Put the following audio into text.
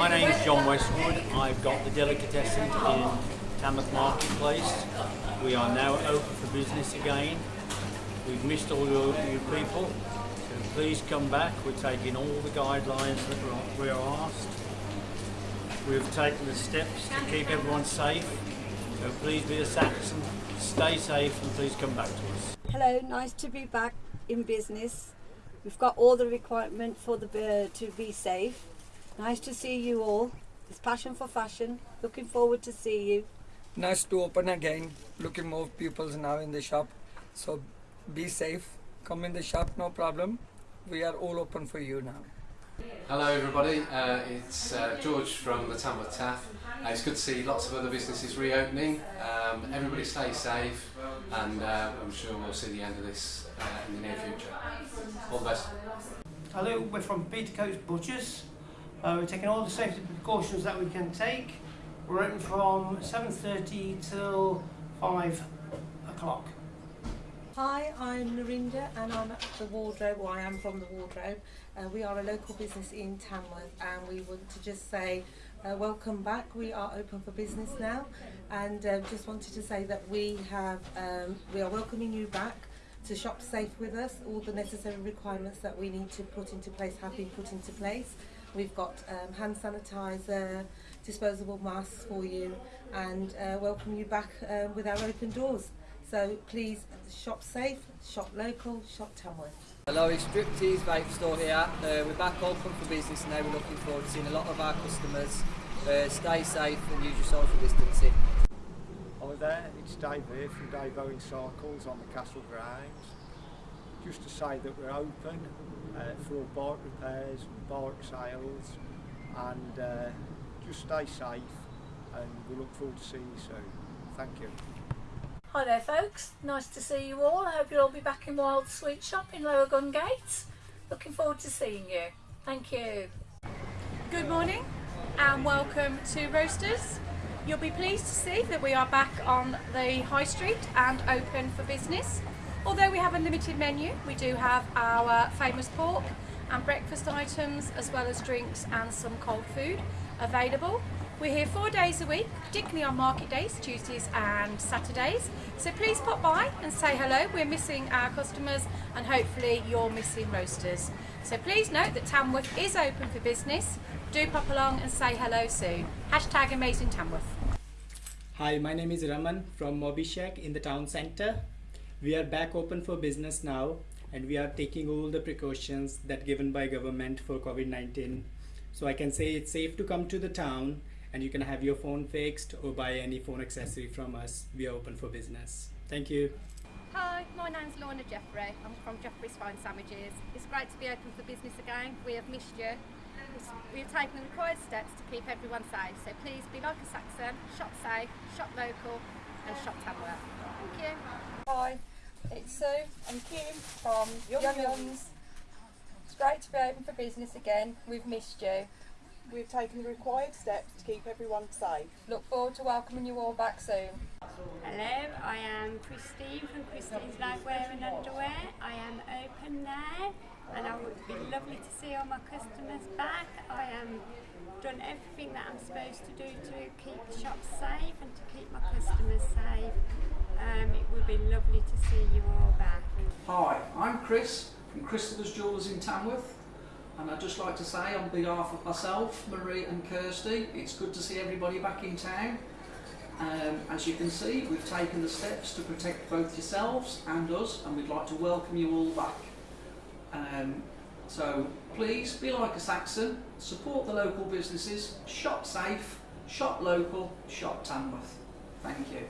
My name's John Westwood. I've got the delicatessen in Tamworth Marketplace. We are now open for business again. We've missed all your, you people, so please come back. We're taking all the guidelines that we're- we are asked. We've taken the steps to keep everyone safe. So please be a Saxon, stay safe and please come back to us. Hello, nice to be back in business. We've got all the requirement for the bird to be safe. Nice to see you all. It's passion for fashion. Looking forward to see you. Nice to open again. Looking more pupils now in the shop. So be safe. Come in the shop, no problem. We are all open for you now. Hello everybody, uh, it's uh, George from the Tamworth TAF. Uh, it's good to see lots of other businesses reopening. Um, everybody stay safe and uh, I'm sure we'll see the end of this uh, in the near future. All the best. Hello, we're from Petercoats Butchers. Uh, we're taking all the safety precautions that we can take. We're open from 7.30 till 5 o'clock. Hi, I'm Narinda and I'm at the Wardrobe, or I am from the Wardrobe. Uh, we are a local business in Tamworth and we want to just say uh, welcome back. We are open for business now and uh, just wanted to say that we have, um, we are welcoming you back to shop safe with us. All the necessary requirements that we need to put into place have been put into place. We've got um, hand sanitizer, disposable masks for you and uh, welcome you back uh, with our open doors. So please shop safe, shop local, shop Tamworth. Hello, it's Striptease Vape Store here. Uh, we're back open for business now. We're looking forward to seeing a lot of our customers. Uh, stay safe and use your social distancing. Hi there, it's Dave here from Dave Owen Cycles on the Castle Grounds. Just to say that we're open uh, for all bike repairs and bike sales and uh, just stay safe and we look forward to seeing you soon. Thank you. Hi there folks, nice to see you all. I hope you'll all be back in Wild Sweet Shop in Lower Gungate. Looking forward to seeing you. Thank you. Good morning and welcome to Roasters. You'll be pleased to see that we are back on the high street and open for business. Although we have a limited menu, we do have our famous pork and breakfast items as well as drinks and some cold food available. We're here four days a week, particularly on market days, Tuesdays and Saturdays. So please pop by and say hello. We're missing our customers and hopefully you're missing roasters. So please note that Tamworth is open for business. Do pop along and say hello soon. Hashtag Amazing Tamworth. Hi, my name is Raman from Moby Shack in the town center. We are back open for business now and we are taking all the precautions that given by government for COVID-19. So I can say it's safe to come to the town and you can have your phone fixed or buy any phone accessory from us. We are open for business. Thank you. Hi, my name's Lorna Jeffrey. I'm from Jeffrey's Fine Sandwiches. It's great to be open for business again. We have missed you. We've taken the required steps to keep everyone safe. So please be like a Saxon, shop safe, shop local and shop Tamworth. Thank you. Hi, it's Sue and Kim from Yum Yums. It's great to be open for business again. We've missed you. We've taken the required steps to keep everyone safe. Look forward to welcoming you all back soon. Hello, I am Christine from Christine's Nightwear and Underwear. I am open now and I would be lovely to see all my customers back. I am done everything that I'm supposed to do to keep the shop safe and to keep my customers safe. Um, it would be lovely to see you all back. Hi, I'm Chris from Christopher's Jewellers in Tamworth and I'd just like to say on behalf of myself, Marie and Kirsty, it's good to see everybody back in town. Um, as you can see, we've taken the steps to protect both yourselves and us and we'd like to welcome you all back. Um, so please be like a Saxon, support the local businesses, shop safe, shop local, shop Tamworth. Thank you.